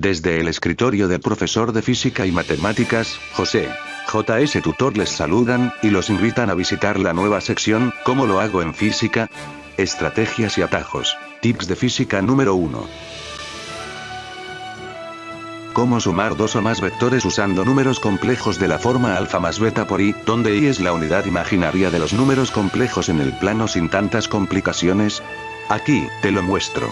Desde el escritorio del profesor de física y matemáticas, José. JS Tutor les saludan, y los invitan a visitar la nueva sección, ¿Cómo lo hago en física? Estrategias y atajos. Tips de física número 1. Cómo sumar dos o más vectores usando números complejos de la forma alfa más beta por i, donde i es la unidad imaginaria de los números complejos en el plano sin tantas complicaciones. Aquí, te lo muestro.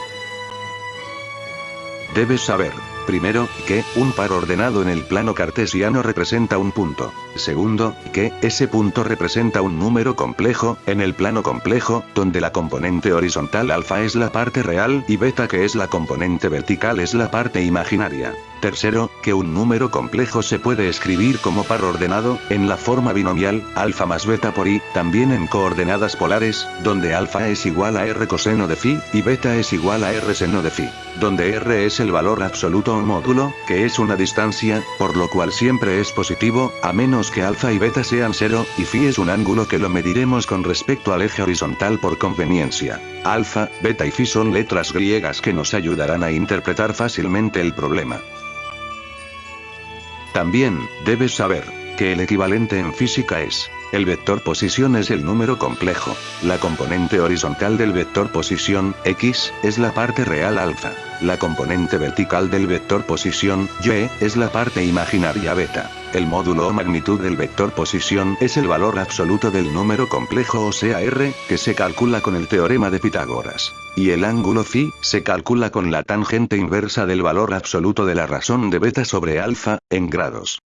Debes saber, primero, que, un par ordenado en el plano cartesiano representa un punto. Segundo, que, ese punto representa un número complejo, en el plano complejo, donde la componente horizontal alfa es la parte real y beta que es la componente vertical es la parte imaginaria. Tercero, que un número complejo se puede escribir como par ordenado, en la forma binomial, alfa más beta por i, también en coordenadas polares, donde alfa es igual a r coseno de phi, y beta es igual a r seno de phi, donde r es el valor absoluto o módulo, que es una distancia, por lo cual siempre es positivo, a menos que alfa y beta sean cero, y phi es un ángulo que lo mediremos con respecto al eje horizontal por conveniencia. Alfa, beta y phi son letras griegas que nos ayudarán a interpretar fácilmente el problema. También, debes saber, que el equivalente en física es, el vector posición es el número complejo, la componente horizontal del vector posición, x, es la parte real alfa, la componente vertical del vector posición, y, es la parte imaginaria beta. El módulo o magnitud del vector posición es el valor absoluto del número complejo o sea r, que se calcula con el teorema de Pitágoras. Y el ángulo phi, se calcula con la tangente inversa del valor absoluto de la razón de beta sobre alfa, en grados.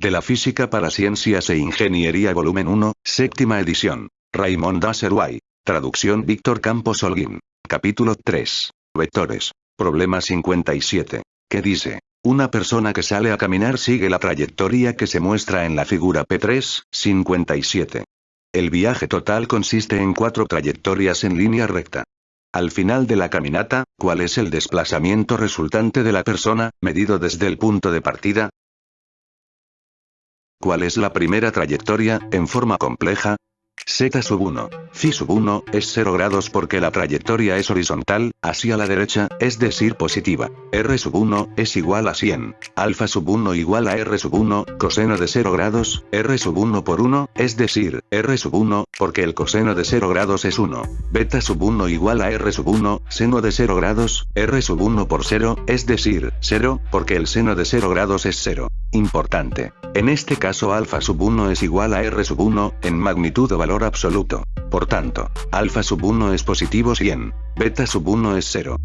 De la Física para Ciencias e Ingeniería Volumen 1, séptima edición. Raymond Dasserway. Traducción Víctor Campos Holguín. Capítulo 3. Vectores. Problema 57. ¿Qué dice? Una persona que sale a caminar sigue la trayectoria que se muestra en la figura P3, 57. El viaje total consiste en cuatro trayectorias en línea recta. Al final de la caminata, ¿cuál es el desplazamiento resultante de la persona, medido desde el punto de partida? ¿Cuál es la primera trayectoria, en forma compleja? Z sub 1. Phi sub 1, es 0 grados porque la trayectoria es horizontal, hacia la derecha, es decir positiva. R sub 1, es igual a 100. Alfa sub 1 igual a R sub 1, coseno de 0 grados, R sub 1 por 1, es decir, R sub 1, porque el coseno de 0 grados es 1. Beta sub 1 igual a R sub 1, seno de 0 grados, R sub 1 por 0, es decir, 0, porque el seno de 0 grados es 0. Importante. En este caso alfa sub 1 es igual a R sub 1, en magnitud o valor absoluto. Por tanto, alfa sub 1 es positivo 100, beta sub 1 es 0.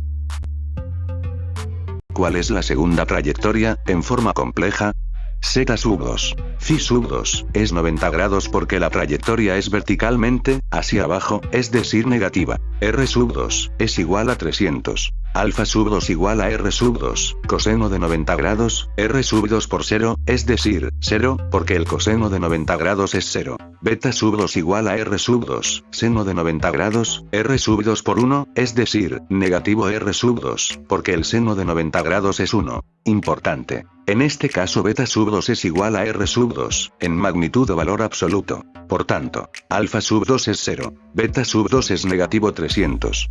¿Cuál es la segunda trayectoria, en forma compleja? Z sub 2. Phi sub 2, es 90 grados porque la trayectoria es verticalmente, hacia abajo, es decir negativa. R sub 2, es igual a 300. Alfa sub 2 igual a R sub 2, coseno de 90 grados, R sub 2 por 0, es decir, 0, porque el coseno de 90 grados es 0. Beta sub 2 igual a R sub 2, seno de 90 grados, R sub 2 por 1, es decir, negativo R sub 2, porque el seno de 90 grados es 1. Importante. En este caso beta sub 2 es igual a R sub 2, en magnitud o valor absoluto. Por tanto, alfa sub 2 es 0, beta sub 2 es negativo 300.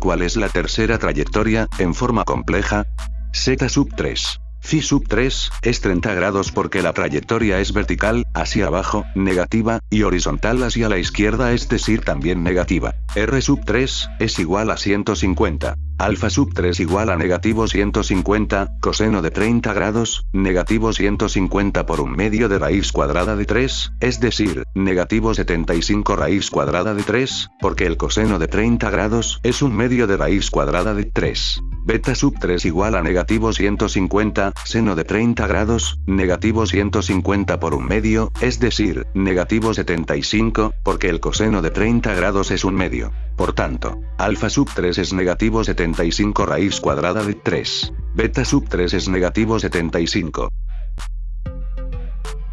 ¿Cuál es la tercera trayectoria, en forma compleja? Z sub 3. Phi sub 3, es 30 grados porque la trayectoria es vertical, hacia abajo, negativa, y horizontal hacia la izquierda es decir también negativa. R sub 3, es igual a 150. Alfa sub 3 igual a negativo 150, coseno de 30 grados, negativo 150 por un medio de raíz cuadrada de 3, es decir, negativo 75 raíz cuadrada de 3, porque el coseno de 30 grados es un medio de raíz cuadrada de 3. Beta sub 3 igual a negativo 150, seno de 30 grados, negativo 150 por un medio, es decir, negativo 75, porque el coseno de 30 grados es un medio. Por tanto, alfa sub 3 es negativo 75 raíz cuadrada de 3. Beta sub 3 es negativo 75.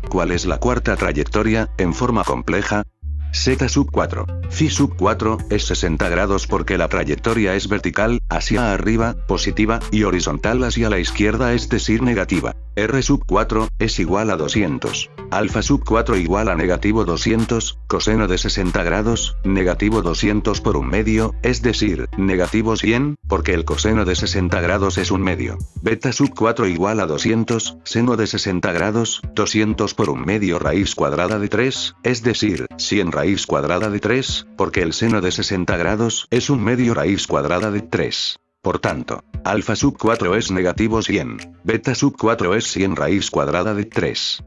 ¿Cuál es la cuarta trayectoria, en forma compleja? Z sub 4. Phi sub 4, es 60 grados porque la trayectoria es vertical, hacia arriba, positiva, y horizontal hacia la izquierda es decir negativa. R sub 4, es igual a 200. Alfa sub 4 igual a negativo 200, coseno de 60 grados, negativo 200 por un medio, es decir, negativo 100, porque el coseno de 60 grados es un medio. Beta sub 4 igual a 200, seno de 60 grados, 200 por un medio raíz cuadrada de 3, es decir, 100 raíz cuadrada de 3, porque el seno de 60 grados es un medio raíz cuadrada de 3. Por tanto, alfa sub 4 es negativo 100, beta sub 4 es 100 raíz cuadrada de 3.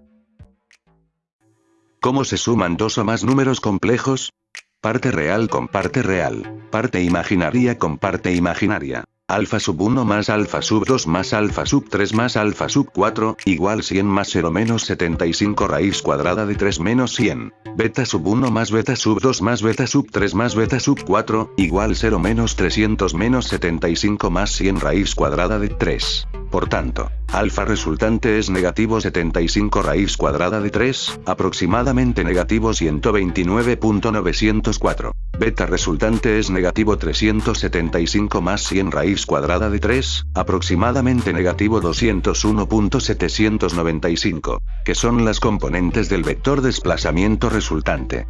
¿Cómo se suman dos o más números complejos? Parte real con parte real, parte imaginaria con parte imaginaria. Alfa sub 1 más alfa sub 2 más alfa sub 3 más alfa sub 4, igual 100 más 0 menos 75 raíz cuadrada de 3 menos 100. Beta sub 1 más beta sub 2 más beta sub 3 más beta sub 4, igual 0 menos 300 menos 75 más 100 raíz cuadrada de 3. Por tanto, alfa resultante es negativo 75 raíz cuadrada de 3, aproximadamente negativo 129.904. Beta resultante es negativo 375 más 100 raíz cuadrada de 3, aproximadamente negativo 201.795, que son las componentes del vector desplazamiento resultante.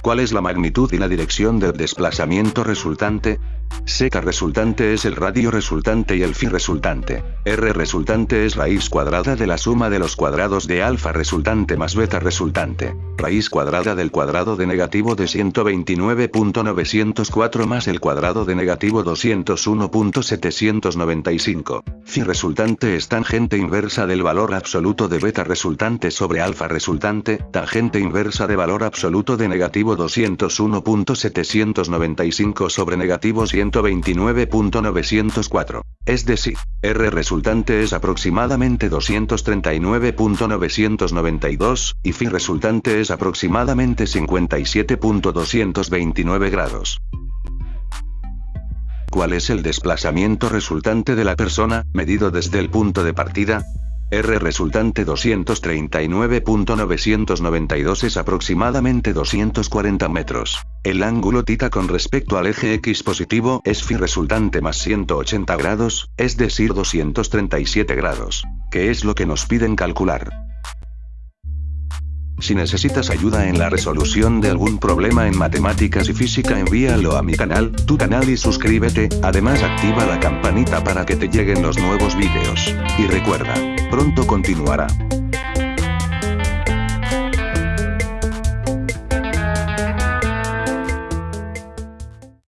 ¿Cuál es la magnitud y la dirección del desplazamiento resultante? Z resultante es el radio resultante y el phi resultante. R resultante es raíz cuadrada de la suma de los cuadrados de alfa resultante más beta resultante. Raíz cuadrada del cuadrado de negativo de 129.904 más el cuadrado de negativo 201.795. Phi resultante es tangente inversa del valor absoluto de beta resultante sobre alfa resultante, tangente inversa de valor absoluto de negativo 201.795 sobre negativo 129.904. Es decir, R resultante es aproximadamente 239.992, y phi resultante es aproximadamente 57.229 grados. ¿Cuál es el desplazamiento resultante de la persona, medido desde el punto de partida? R resultante 239.992 es aproximadamente 240 metros. El ángulo tita con respecto al eje X positivo es phi resultante más 180 grados, es decir 237 grados. ¿Qué es lo que nos piden calcular? Si necesitas ayuda en la resolución de algún problema en matemáticas y física envíalo a mi canal, tu canal y suscríbete, además activa la campanita para que te lleguen los nuevos vídeos. Y recuerda, pronto continuará.